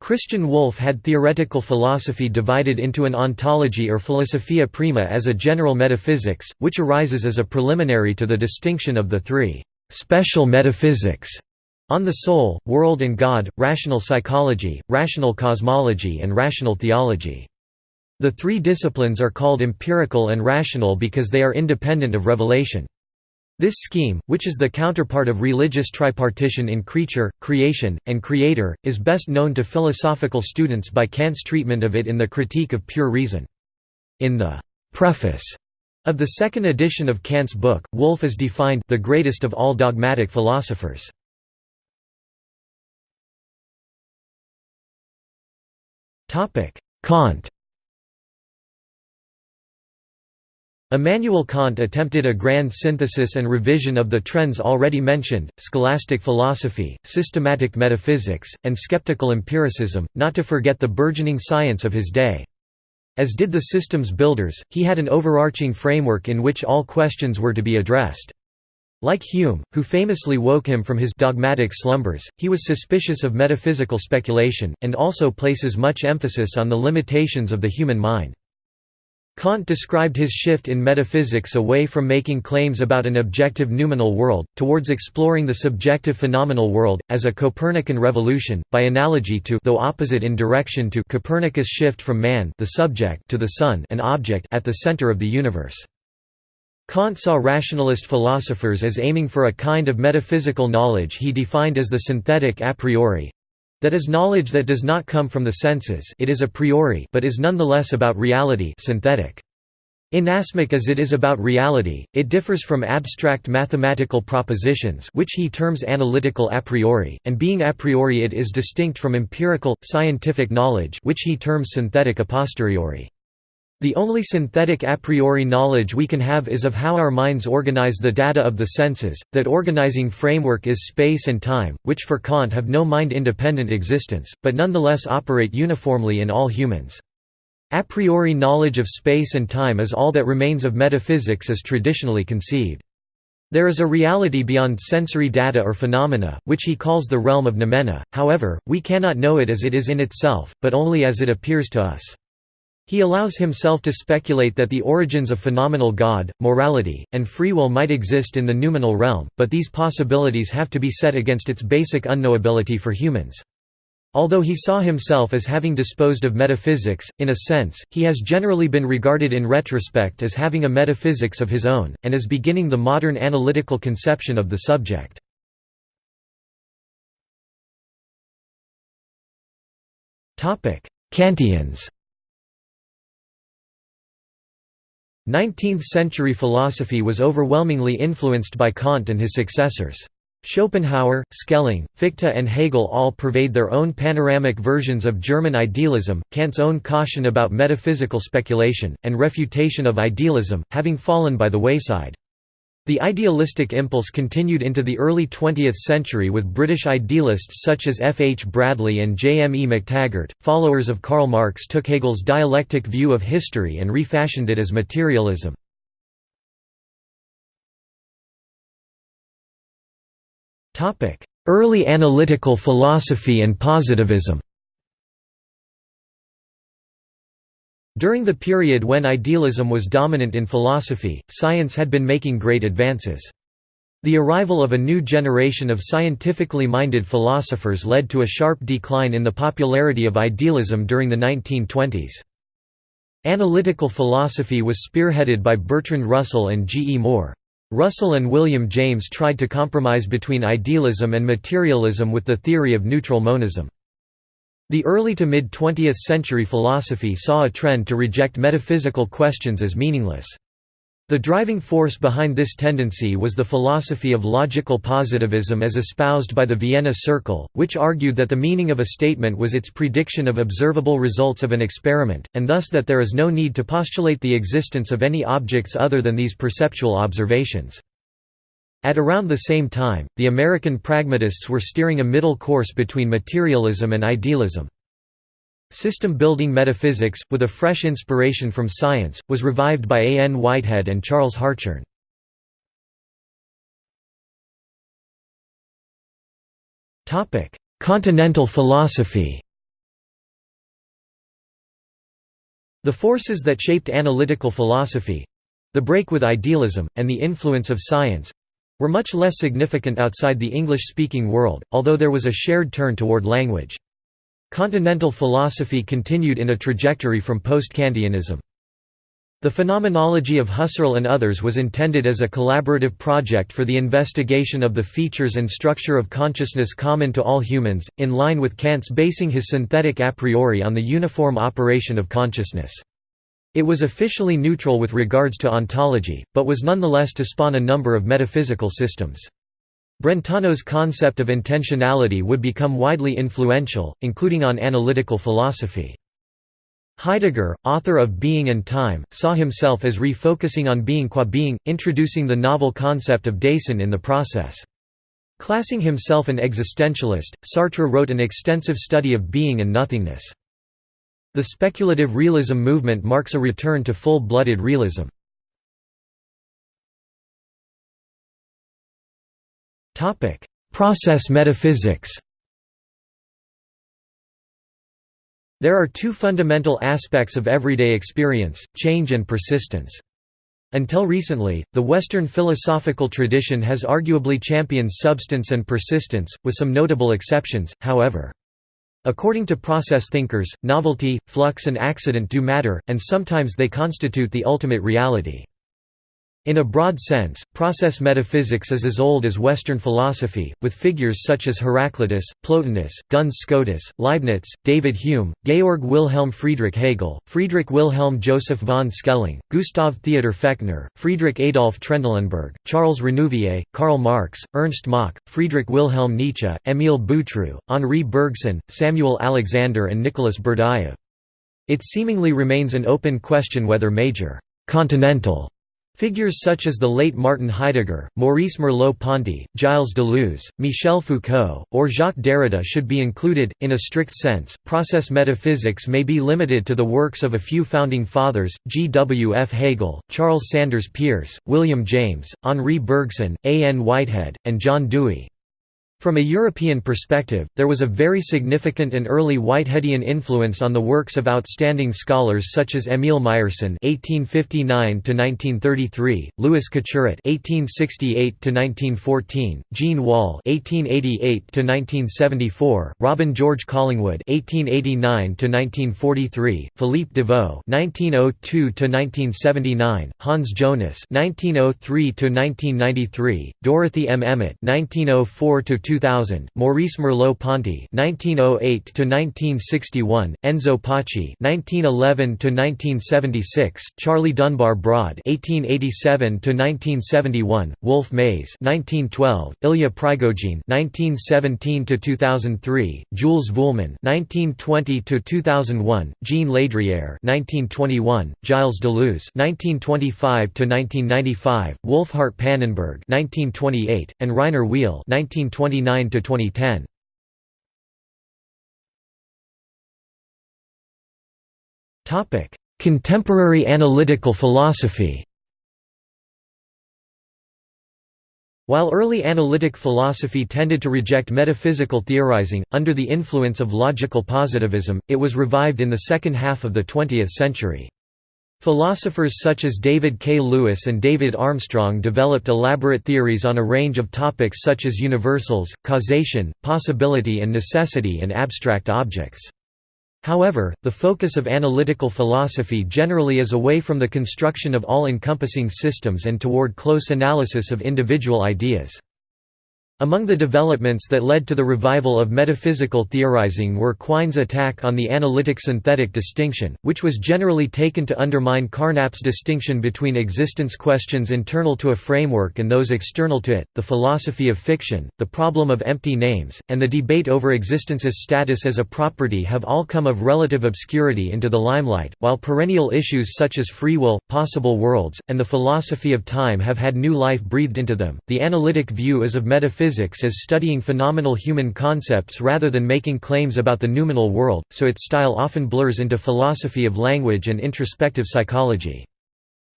Christian Wolff had theoretical philosophy divided into an ontology or philosophia prima as a general metaphysics, which arises as a preliminary to the distinction of the three «special metaphysics» on the soul, world and God, rational psychology, rational cosmology and rational theology. The three disciplines are called empirical and rational because they are independent of revelation. This scheme, which is the counterpart of religious tripartition in creature, creation, and creator, is best known to philosophical students by Kant's treatment of it in the Critique of Pure Reason. In the preface of the second edition of Kant's book, Wolff is defined the greatest of all dogmatic philosophers. Kant Immanuel Kant attempted a grand synthesis and revision of the trends already mentioned, scholastic philosophy, systematic metaphysics, and skeptical empiricism, not to forget the burgeoning science of his day. As did the systems builders, he had an overarching framework in which all questions were to be addressed. Like Hume, who famously woke him from his dogmatic slumbers, he was suspicious of metaphysical speculation, and also places much emphasis on the limitations of the human mind. Kant described his shift in metaphysics away from making claims about an objective noumenal world, towards exploring the subjective phenomenal world, as a Copernican revolution, by analogy to though opposite in direction to Copernicus' shift from man the subject to the sun an object at the center of the universe. Kant saw rationalist philosophers as aiming for a kind of metaphysical knowledge he defined as the synthetic a priori, that is knowledge that does not come from the senses it is a priori but is nonetheless about reality synthetic. Inasmuch as it is about reality, it differs from abstract mathematical propositions which he terms analytical a priori, and being a priori it is distinct from empirical, scientific knowledge which he terms synthetic a posteriori. The only synthetic a priori knowledge we can have is of how our minds organize the data of the senses, that organizing framework is space and time, which for Kant have no mind-independent existence, but nonetheless operate uniformly in all humans. A priori knowledge of space and time is all that remains of metaphysics as traditionally conceived. There is a reality beyond sensory data or phenomena, which he calls the realm of noumena, however, we cannot know it as it is in itself, but only as it appears to us. He allows himself to speculate that the origins of phenomenal God, morality, and free will might exist in the noumenal realm, but these possibilities have to be set against its basic unknowability for humans. Although he saw himself as having disposed of metaphysics, in a sense, he has generally been regarded in retrospect as having a metaphysics of his own, and as beginning the modern analytical conception of the subject. Kantians 19th-century philosophy was overwhelmingly influenced by Kant and his successors. Schopenhauer, Schelling, Fichte and Hegel all purveyed their own panoramic versions of German idealism, Kant's own caution about metaphysical speculation, and refutation of idealism, having fallen by the wayside. The idealistic impulse continued into the early 20th century with British idealists such as F. H. Bradley and J. M. E. McTaggart. Followers of Karl Marx took Hegel's dialectic view of history and refashioned it as materialism. Early analytical philosophy and positivism During the period when idealism was dominant in philosophy, science had been making great advances. The arrival of a new generation of scientifically minded philosophers led to a sharp decline in the popularity of idealism during the 1920s. Analytical philosophy was spearheaded by Bertrand Russell and G. E. Moore. Russell and William James tried to compromise between idealism and materialism with the theory of neutral monism. The early to mid-20th century philosophy saw a trend to reject metaphysical questions as meaningless. The driving force behind this tendency was the philosophy of logical positivism as espoused by the Vienna Circle, which argued that the meaning of a statement was its prediction of observable results of an experiment, and thus that there is no need to postulate the existence of any objects other than these perceptual observations. At around the same time, the American pragmatists were steering a middle course between materialism and idealism. System-building metaphysics, with a fresh inspiration from science, was revived by A. N. Whitehead and Charles Hartshorne. Continental philosophy The forces that shaped analytical philosophy—the break with idealism, and the influence of science, were much less significant outside the English-speaking world, although there was a shared turn toward language. Continental philosophy continued in a trajectory from post-Kantianism. The phenomenology of Husserl and others was intended as a collaborative project for the investigation of the features and structure of consciousness common to all humans, in line with Kant's basing his synthetic a priori on the uniform operation of consciousness. It was officially neutral with regards to ontology, but was nonetheless to spawn a number of metaphysical systems. Brentano's concept of intentionality would become widely influential, including on analytical philosophy. Heidegger, author of Being and Time, saw himself as refocusing on being qua being, introducing the novel concept of Dasein in the process. Classing himself an existentialist, Sartre wrote an extensive study of being and nothingness. The speculative realism movement marks a return to full-blooded realism. Process metaphysics There are two fundamental aspects of everyday experience, change and persistence. Until recently, the Western philosophical tradition has arguably championed substance and persistence, with some notable exceptions, however. According to process thinkers, novelty, flux and accident do matter, and sometimes they constitute the ultimate reality. In a broad sense, process metaphysics is as old as Western philosophy, with figures such as Heraclitus, Plotinus, Duns Scotus, Leibniz, David Hume, Georg Wilhelm Friedrich Hegel, Friedrich Wilhelm Joseph von Schelling, Gustav Theodor Fechner, Friedrich Adolf Trendelenburg, Charles Renouvier, Karl Marx, Ernst Mach, Friedrich Wilhelm Nietzsche, Émile Boutroux, Henri Bergson, Samuel Alexander and Nicolas Berdyaev. It seemingly remains an open question whether major «continental» Figures such as the late Martin Heidegger, Maurice Merleau-Ponty, Gilles Deleuze, Michel Foucault, or Jacques Derrida should be included. In a strict sense, process metaphysics may be limited to the works of a few founding fathers: G. W. F. Hegel, Charles Sanders Peirce, William James, Henri Bergson, A. N. Whitehead, and John Dewey. From a European perspective, there was a very significant and early Whiteheadian influence on the works of outstanding scholars such as Emile Meyerson (1859–1933), Louis Couturat (1868–1914), Jean Wahl (1888–1974), Robin George Collingwood (1889–1943), Philippe Devaux (1902–1979), Hans Jonas (1903–1993), Dorothy M. Emmett (1904 to 2000, Maurice Merleau-Ponty (1908–1961), Enzo Paci (1911–1976), Charlie Dunbar Broad (1887–1971), Wolf Mays (1912), Ilya Prigogine (1917–2003), Jules Vuillemin (1920–2001), Jean Ladriere (1921), Gilles Deleuze (1925–1995), Wolfhart Pannenberg (1928), and Rainer Wiehl (1929–2010). Topic: Contemporary analytical philosophy. While early analytic philosophy tended to reject metaphysical theorizing, under the influence of logical positivism, it was revived in the second half of the 20th century. Philosophers such as David K. Lewis and David Armstrong developed elaborate theories on a range of topics such as universals, causation, possibility and necessity and abstract objects. However, the focus of analytical philosophy generally is away from the construction of all-encompassing systems and toward close analysis of individual ideas. Among the developments that led to the revival of metaphysical theorizing were Quine's attack on the analytic-synthetic distinction, which was generally taken to undermine Carnap's distinction between existence questions internal to a framework and those external to it, the philosophy of fiction, the problem of empty names, and the debate over existence's status as a property have all come of relative obscurity into the limelight, while perennial issues such as free will, possible worlds, and the philosophy of time have had new life breathed into them. The analytic view is of metaphysics physics as studying phenomenal human concepts rather than making claims about the noumenal world, so its style often blurs into philosophy of language and introspective psychology.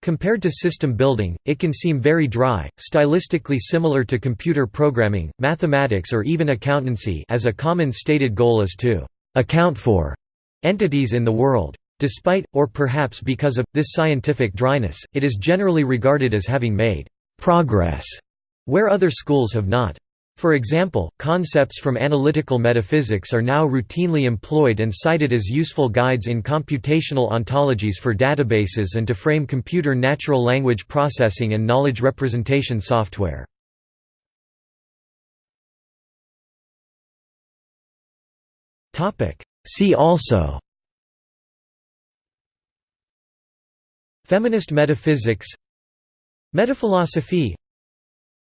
Compared to system building, it can seem very dry, stylistically similar to computer programming, mathematics or even accountancy as a common stated goal is to «account for» entities in the world. Despite, or perhaps because of, this scientific dryness, it is generally regarded as having made «progress» where other schools have not. For example, concepts from analytical metaphysics are now routinely employed and cited as useful guides in computational ontologies for databases and to frame computer natural language processing and knowledge representation software. See also Feminist metaphysics Metaphilosophy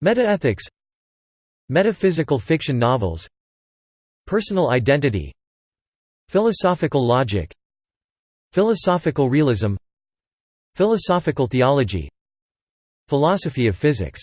Metaethics Metaphysical fiction novels Personal identity Philosophical logic Philosophical realism Philosophical theology Philosophy of physics